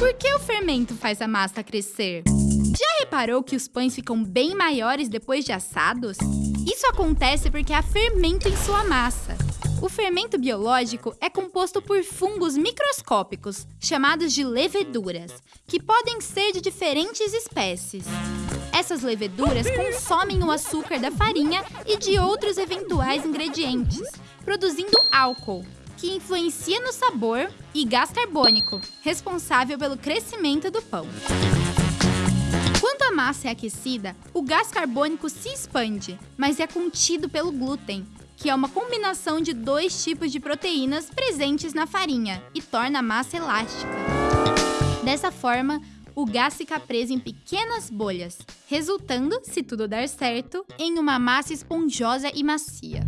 Por que o fermento faz a massa crescer? Já reparou que os pães ficam bem maiores depois de assados? Isso acontece porque há fermento em sua massa. O fermento biológico é composto por fungos microscópicos, chamados de leveduras, que podem ser de diferentes espécies. Essas leveduras consomem o açúcar da farinha e de outros eventuais ingredientes, produzindo álcool, que influencia no sabor, e gás carbônico, responsável pelo crescimento do pão. Quando a massa é aquecida, o gás carbônico se expande, mas é contido pelo glúten, que é uma combinação de dois tipos de proteínas presentes na farinha e torna a massa elástica. Dessa forma, o gás fica preso em pequenas bolhas, resultando, se tudo der certo, em uma massa esponjosa e macia.